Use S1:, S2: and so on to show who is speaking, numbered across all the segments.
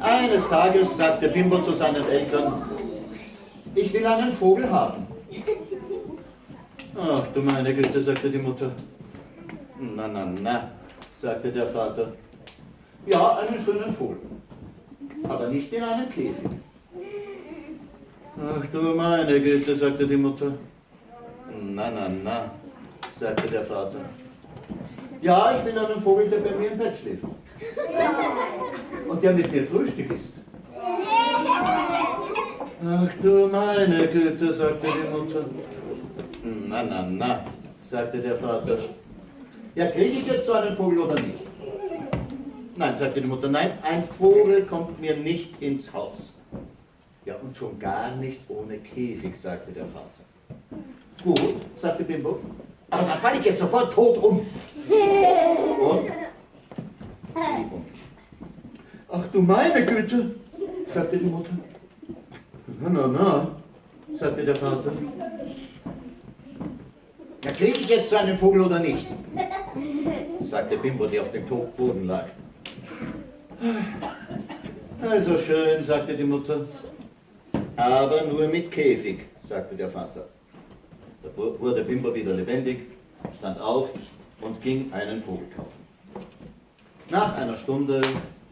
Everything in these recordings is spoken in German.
S1: Eines Tages sagte Bimbo zu seinen Eltern, ich will einen Vogel haben. Ach du meine Güte, sagte die Mutter. Na, na, na, sagte der Vater. Ja, einen schönen Vogel, aber nicht in einem Käfig. Ach du meine Güte, sagte die Mutter. Na, na, na, sagte der Vater. Ja, ich will einen Vogel, der bei mir im Bett schläft. Und der mit mir Frühstück isst. Ach du meine Güte, sagte die Mutter. Na, na, na, sagte der Vater. Ja, kriege ich jetzt so einen Vogel oder nicht? Nein, sagte die Mutter, nein, ein Vogel kommt mir nicht ins Haus. Ja, und schon gar nicht ohne Käfig, sagte der Vater. Gut, sagte Bimbo, aber dann falle ich jetzt sofort tot um. Und? Ach du meine Güte, sagte die Mutter. Na, na, na, sagte der Vater. Ja, kriege ich jetzt so einen Vogel oder nicht? sagte Bimbo, der auf dem Boden lag. Also schön, sagte die Mutter. Aber nur mit Käfig, sagte der Vater. Da wurde Bimbo wieder lebendig, stand auf und ging einen Vogel kaufen. Nach einer Stunde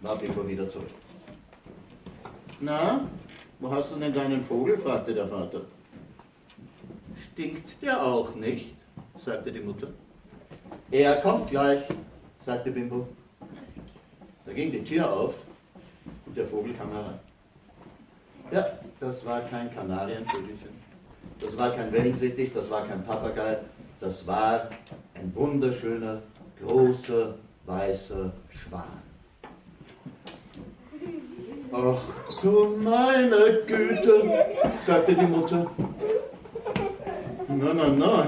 S1: war Bimbo wieder zurück. Na, wo hast du denn deinen Vogel? fragte der Vater. Stinkt der auch nicht? sagte die Mutter. Er kommt gleich, sagte Bimbo. Da ging die Tür auf und der Vogel kam herein. Ja, das war kein Kanarienvögelchen, das war kein Wellensittich, das war kein Papagei, das war ein wunderschöner, großer, weißer Schwan. Ach du meine Güte, sagte die Mutter. Na, na, na,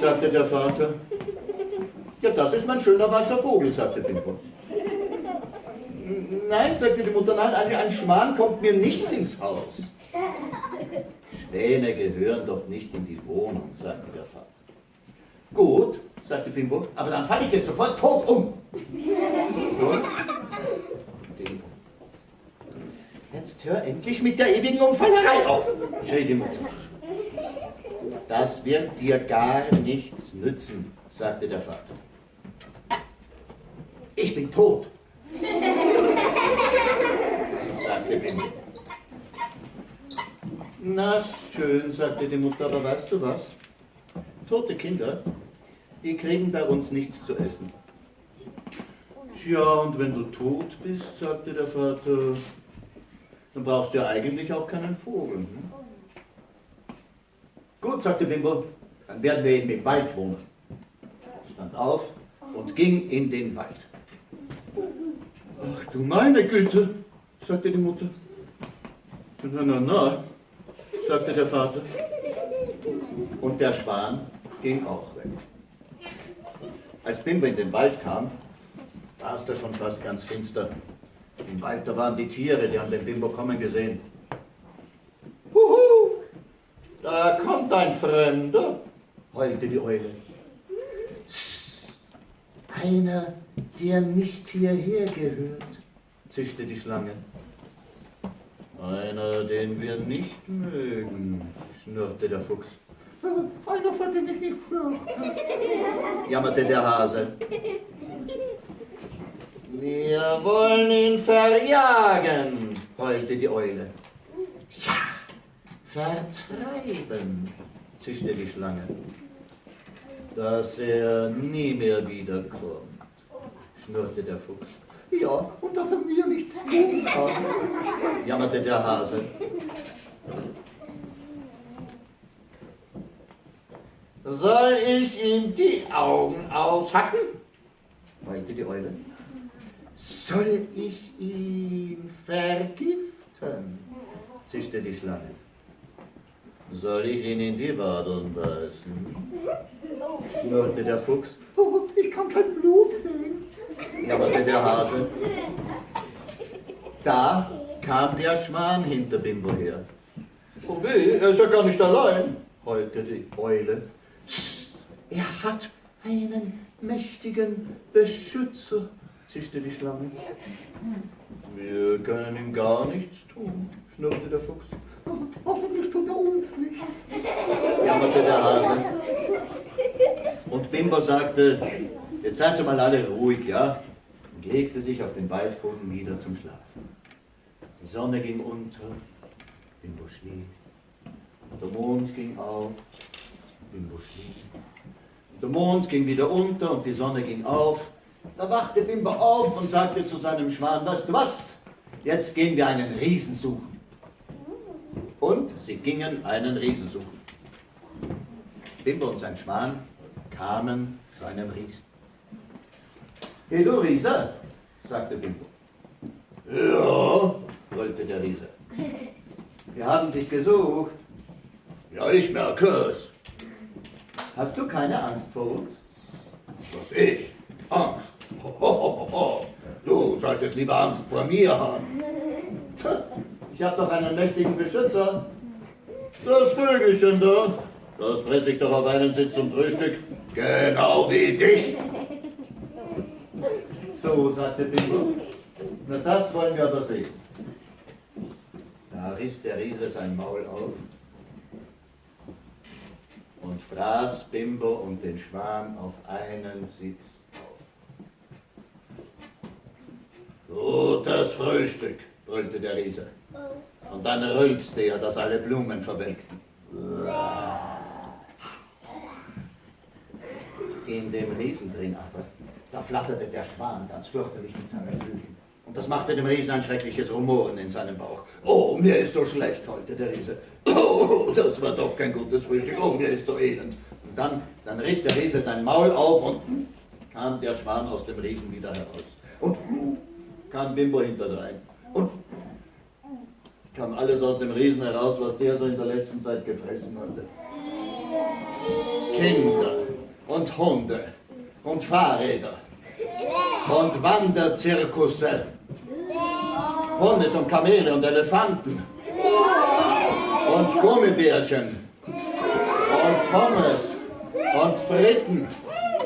S1: sagte der Vater. Ja, das ist mein schöner weißer Vogel, sagte Bimbo. Nein, sagte die Mutter, nein, ein Schwan kommt mir nicht ins Haus. Schwäne gehören doch nicht in die Wohnung, sagte der Vater. Gut, sagte Bimbo, aber dann falle ich jetzt sofort tot um. Gut. Bimbo. Jetzt hör endlich mit der ewigen Umfallerei auf, schrie die Mutter. Das wird dir gar nichts nützen, sagte der Vater. Ich bin tot sagte Winnie. Na schön, sagte die Mutter, aber weißt du was? Tote Kinder, die kriegen bei uns nichts zu essen. Tja, und wenn du tot bist, sagte der Vater, dann brauchst du ja eigentlich auch keinen Vogel. Hm? Gut, sagte Bimbo, dann werden wir eben im Wald wohnen. Stand auf und ging in den Wald. Ach du meine Güte, sagte die Mutter. Na, na, na, sagte der Vater. Und der Schwan ging auch weg. Als Bimbo in den Wald kam, war es da schon fast ganz finster. Im Wald, da waren die Tiere, die haben den Bimbo kommen gesehen. Huhu, da kommt ein Fremder, heulte die Eule. Einer, der nicht hierher gehört, zischte die Schlange. Einer, den wir nicht mögen, schnurrte der Fuchs. Einer, vor dem ich nicht fürchte, jammerte der Hase. Wir wollen ihn verjagen, heulte die Eule. Ja, vertreiben, zischte die Schlange, dass er nie mehr wiederkommt, schnurrte der Fuchs. Ja, und dass er mir nichts tun kann, jammerte der Hase. Soll ich ihm die Augen aushacken? meinte die Eule. Soll ich ihn vergiften? zischte die Schlange. Soll ich ihn in die Wadeln beißen? schnurrte der Fuchs. Oh, ich kann kein Blut sehen jammerte der Hase. Da kam der Schwan hinter Bimbo her. Oh weh, er ist ja gar nicht allein, heulte die Eule. Er hat einen mächtigen Beschützer, zischte die Schlange. Wir können ihm gar nichts tun, schnurrte der Fuchs. Hoffentlich tut er uns nichts, jammerte der Hase. Und Bimbo sagte, jetzt seid ihr mal alle ruhig, ja? Und legte sich auf den Waldboden wieder zum Schlafen. Die Sonne ging unter, Bimbo schlief. Der Mond ging auf, Schlief. Und der Mond ging wieder unter und die Sonne ging auf. Da wachte Bimbo auf und sagte zu seinem Schwan, weißt du was? Jetzt gehen wir einen Riesen suchen. Und sie gingen einen Riesen suchen. Bimbo und sein Schwan kamen zu einem Riesen. Hey du Riese, sagte Bimbo. Ja, brüllte der Riese. Wir haben dich gesucht. Ja, ich merke es. Hast du keine Angst vor uns? Was ich? Angst? Ho, ho, ho, du solltest lieber Angst vor mir haben. Ich habe doch einen mächtigen Beschützer. Das Vögelchen da, das fresse ich doch auf einen Sitz zum Frühstück. Genau wie dich. So, sagte Bimbo. Na, das wollen wir aber sehen. Da riss der Riese sein Maul auf und fraß Bimbo und den Schwan auf einen Sitz auf. Gutes Frühstück, brüllte der Riese. Und dann rülpste er, dass alle Blumen verwelkten. In dem Riesen drin aber, da flatterte der Schwan ganz fürchterlich mit seinen Flügeln. Und das machte dem Riesen ein schreckliches Rumoren in seinem Bauch. Oh, mir ist so schlecht heute, der Riese. Oh, das war doch kein gutes Frühstück. Oh, mir ist so elend. Und dann, dann riss der Riese sein Maul auf und kam der Schwan aus dem Riesen wieder heraus. Und kam Bimbo hinterdrein. Und kam alles aus dem Riesen heraus, was der so in der letzten Zeit gefressen hatte. Kinder und Hunde und Fahrräder und Wanderzirkusse, Ponys und Kamele und Elefanten. Und Gummibärchen. Und Pommes. Und Fritten.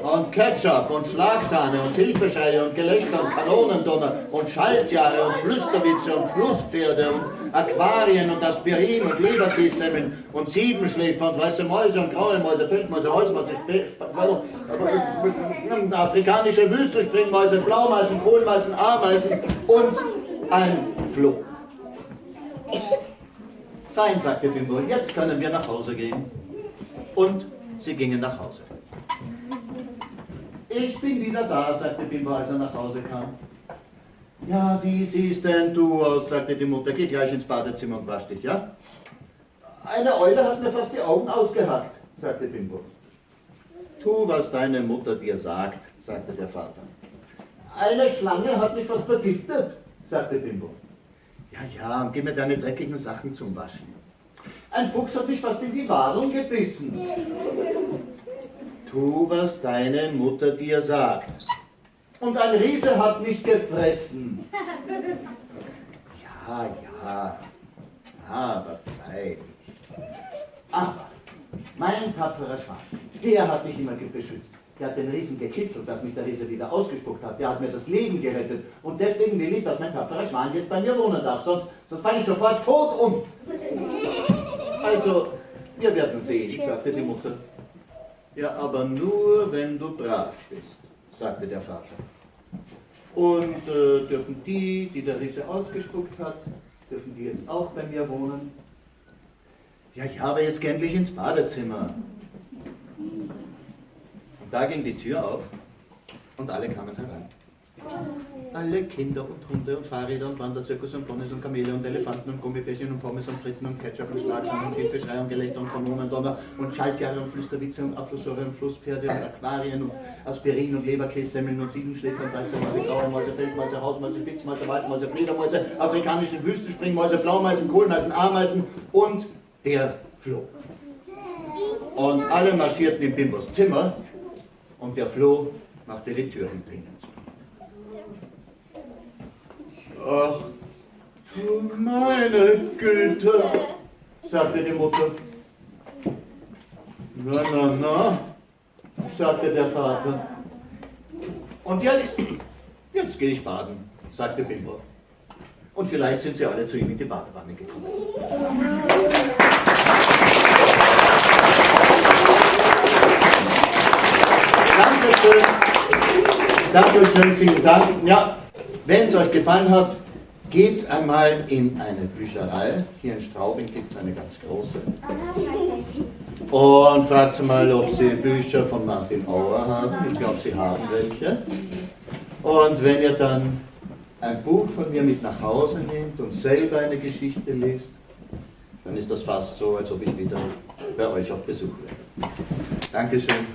S1: Und Ketchup und Schlagsahne und Hilfeschreie und Gelächter und Kanonendonner und Schaltjahre und Flüsterwitze und Flusspferde und Aquarien und Aspirin und Leberkässemmeln und Siebenschläfer und weiße Mäuse und graue Mäuse, Feldmäuse, Häusmäuse, afrikanische Wüstenspringmäuse, Blaumeisen, Kohlmeisen, Ameisen und ein Floh. Fein, sagte Bimbo, jetzt können wir nach Hause gehen. Und sie gingen nach Hause. Ich bin wieder da, sagte Bimbo, als er nach Hause kam. Ja, wie siehst denn du aus, sagte die Mutter. Geh gleich ins Badezimmer und wasch dich, ja? Eine Eule hat mir fast die Augen ausgehackt, sagte Bimbo. Tu, was deine Mutter dir sagt, sagte der Vater. Eine Schlange hat mich fast vergiftet, sagte Bimbo. Ja, ja, und gib mir deine dreckigen Sachen zum Waschen. Ein Fuchs hat mich fast in die Wadung gebissen. Tu, was deine Mutter dir sagt. Und ein Riese hat mich gefressen. Ja, ja, aber freilich. Aber mein tapferer Schwan, der hat mich immer beschützt. Der hat den Riesen gekitzelt, dass mich der Riese wieder ausgespuckt hat. Der hat mir das Leben gerettet. Und deswegen will ich, dass mein tapferer Schwan jetzt bei mir wohnen darf. Sonst, sonst falle ich sofort tot um. Also, wir werden sehen, sagte die Mutter. Ja, aber nur, wenn du brav bist, sagte der Vater. Und äh, dürfen die, die der Riese ausgespuckt hat, dürfen die jetzt auch bei mir wohnen? Ja, ich habe jetzt endlich ins Badezimmer. Da ging die Tür auf und alle kamen herein. Alle Kinder und Hunde und Fahrräder und Wanderzirkus und Ponys und Kamele und Elefanten und Gummibärchen und Pommes und Fritten und Ketchup und Schlagsahne und Hilfeschrei und Gelächter und Kanonendonner und Schaltjahre und Flüsterwitze und Apfelsäure und Flusspferde und Aquarien und Aspirin und Leberkässemmeln und Siebenschläfer und weiße Mäuse, graue Mäuse, Feldmäuse, Hausmäuse, Spitzmäuse, Waldmäuse, Fledermäuse, afrikanische Wüstenspringmäuse, Blaumeisen, Kohlmeisen, Ameisen und der Floh. Und alle marschierten in Bimbos Zimmer und der Floh machte die Tür hinter ihnen zu. Ach, du meine Güte, sagte die Mutter. Na, na, na, sagte der Vater. Und jetzt, jetzt gehe ich baden, sagte Bimbo. Und vielleicht sind Sie alle zu ihm in die Badewanne gekommen. Dankeschön. Dankeschön, vielen Dank. Ja, wenn es euch gefallen hat, geht einmal in eine Bücherei. Hier in Straubing gibt es eine ganz große. Und fragt mal, ob sie Bücher von Martin Auer haben. Ich glaube, sie haben welche. Und wenn ihr dann ein Buch von mir mit nach Hause nehmt und selber eine Geschichte liest, dann ist das fast so, als ob ich wieder bei euch auf Besuch wäre. Dankeschön.